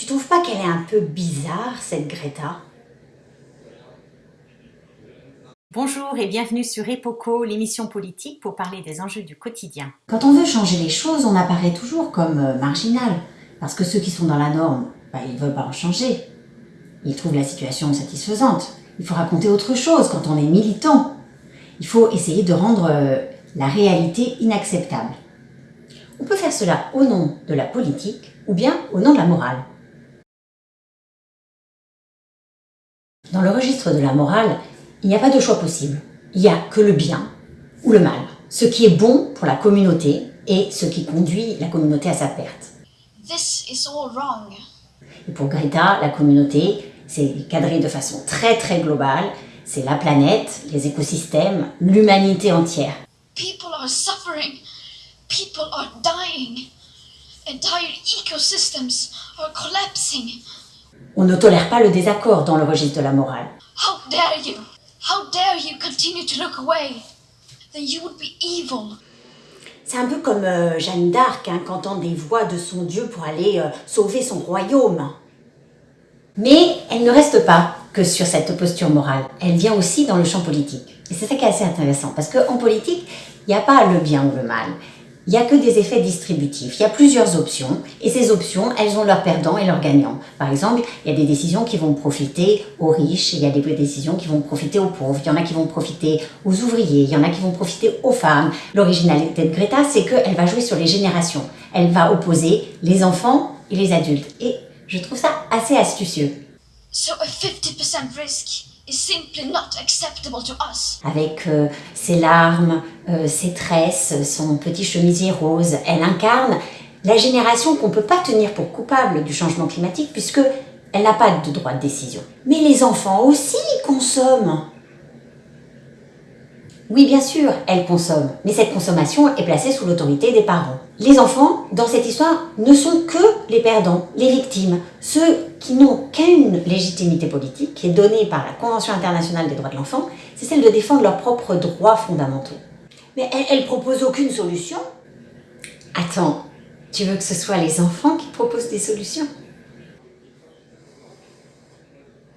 Tu trouves pas qu'elle est un peu bizarre, cette Greta? Bonjour et bienvenue sur Epoco, l'émission politique pour parler des enjeux du quotidien. Quand on veut changer les choses, on apparaît toujours comme euh, marginal. Parce que ceux qui sont dans la norme, bah, ils ne veulent pas en changer. Ils trouvent la situation satisfaisante. Il faut raconter autre chose quand on est militant. Il faut essayer de rendre euh, la réalité inacceptable. On peut faire cela au nom de la politique ou bien au nom de la morale. Dans le registre de la morale, il n'y a pas de choix possible. Il n'y a que le bien ou le mal. Ce qui est bon pour la communauté et ce qui conduit la communauté à sa perte. This is all wrong. Et pour Greta, la communauté, c'est cadré de façon très très globale. C'est la planète, les écosystèmes, l'humanité entière. People are suffering. People are dying. Entire ecosystems are collapsing. On ne tolère pas le désaccord dans le registre de la morale. How dare you? How dare you continue to look away? Then you would be evil. C'est un peu comme euh, Jeanne d'Arc hein, qui entend des voix de son Dieu pour aller euh, sauver son royaume. Mais elle ne reste pas que sur cette posture morale. Elle vient aussi dans le champ politique. Et c'est ça qui est assez intéressant, parce qu'en politique, il n'y a pas le bien ou le mal. Il n'y a que des effets distributifs. Il y a plusieurs options, et ces options, elles ont leurs perdants et leurs gagnants. Par exemple, il y a des décisions qui vont profiter aux riches, il y a des décisions qui vont profiter aux pauvres, il y en a qui vont profiter aux ouvriers, il y en a qui vont profiter aux femmes. L'originalité de Greta, c'est qu'elle va jouer sur les générations. Elle va opposer les enfants et les adultes. Et je trouve ça assez astucieux. So a 50% risk Avec euh, ses larmes, euh, ses tresses, son petit chemisier rose, elle incarne la génération qu'on ne peut pas tenir pour coupable du changement climatique puisque elle n'a pas de droit de décision. Mais les enfants aussi consomment. Oui, bien sûr, elle consomme, mais cette consommation est placée sous l'autorité des parents. Les enfants, dans cette histoire, ne sont que les perdants, les victimes, ceux qui n'ont qu'une légitimité politique qui est donnée par la Convention internationale des droits de l'enfant, c'est celle de défendre leurs propres droits fondamentaux. Mais elle, elle propose aucune solution. Attends, tu veux que ce soit les enfants qui proposent des solutions?